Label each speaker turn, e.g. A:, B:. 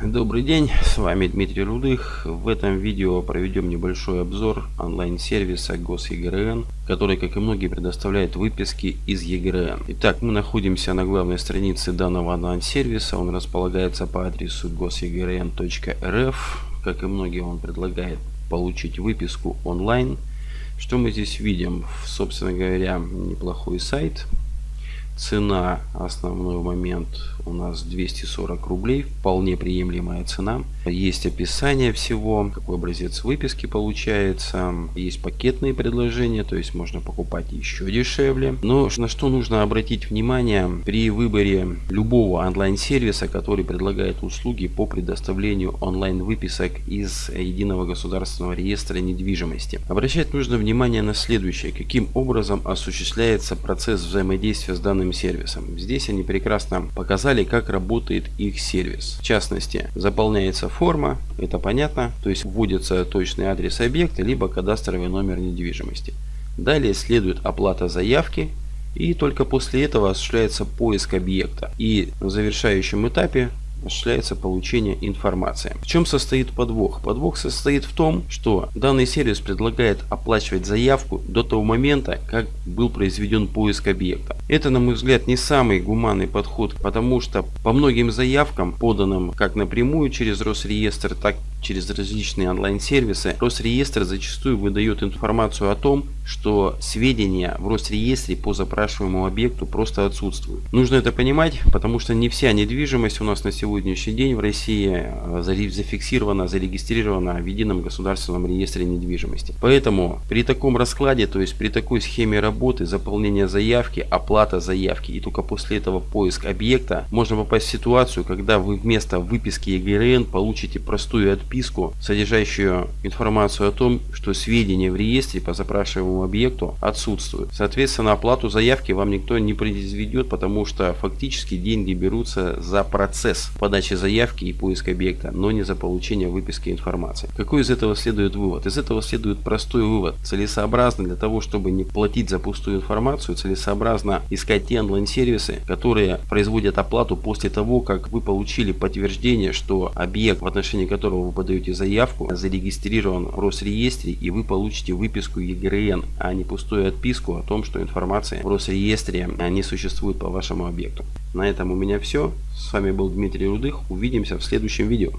A: Добрый день, с вами Дмитрий Рудых. В этом видео проведем небольшой обзор онлайн-сервиса GosEGRN, который, как и многие, предоставляет выписки из EGRN. Итак, мы находимся на главной странице данного онлайн-сервиса. Он располагается по адресу gosegrn.rf. Как и многие, он предлагает получить выписку онлайн. Что мы здесь видим? Собственно говоря, неплохой сайт Цена, основной момент у нас 240 рублей, вполне приемлемая цена. Есть описание всего, какой образец выписки получается. Есть пакетные предложения, то есть можно покупать еще дешевле. Но на что нужно обратить внимание при выборе любого онлайн-сервиса, который предлагает услуги по предоставлению онлайн-выписок из Единого государственного реестра недвижимости. Обращать нужно внимание на следующее. Каким образом осуществляется процесс взаимодействия с данным сервисом. Здесь они прекрасно показали, как работает их сервис. В частности, заполняется форма, это понятно, то есть вводится точный адрес объекта, либо кадастровый номер недвижимости. Далее следует оплата заявки, и только после этого осуществляется поиск объекта. И на завершающем этапе осуществляется получение информации. В чем состоит подвох? Подвох состоит в том, что данный сервис предлагает оплачивать заявку до того момента, как был произведен поиск объекта. Это, на мой взгляд, не самый гуманный подход, потому что по многим заявкам, поданным как напрямую через Росреестр, так через различные онлайн-сервисы, Росреестр зачастую выдает информацию о том, что сведения в Росреестре по запрашиваемому объекту просто отсутствуют. Нужно это понимать, потому что не вся недвижимость у нас на сегодняшний день в России э, зафиксирована, зарегистрирована в едином государственном реестре недвижимости. Поэтому при таком раскладе, то есть при такой схеме работы, заполнение заявки, оплата заявки и только после этого поиск объекта, можно попасть в ситуацию, когда вы вместо выписки ЕГРН получите простую отписку, содержащую информацию о том, что сведения в реестре по запрашиваемому объекту отсутствуют. Соответственно, оплату заявки вам никто не произведет, потому что фактически деньги берутся за процесс подачи заявки и поиска объекта, но не за получение выписки информации. Какой из этого следует вывод? Из этого следует простой вывод. Целесообразно для того, чтобы не платить за пустую информацию, целесообразно искать те онлайн-сервисы, которые производят оплату после того, как вы получили подтверждение, что объект, в отношении которого вы подаете заявку, зарегистрирован в Росреестре и вы получите выписку ЕГРН а не пустую отписку о том, что информация в Росреестре не существует по вашему объекту. На этом у меня все. С вами был Дмитрий Рудых. Увидимся в следующем видео.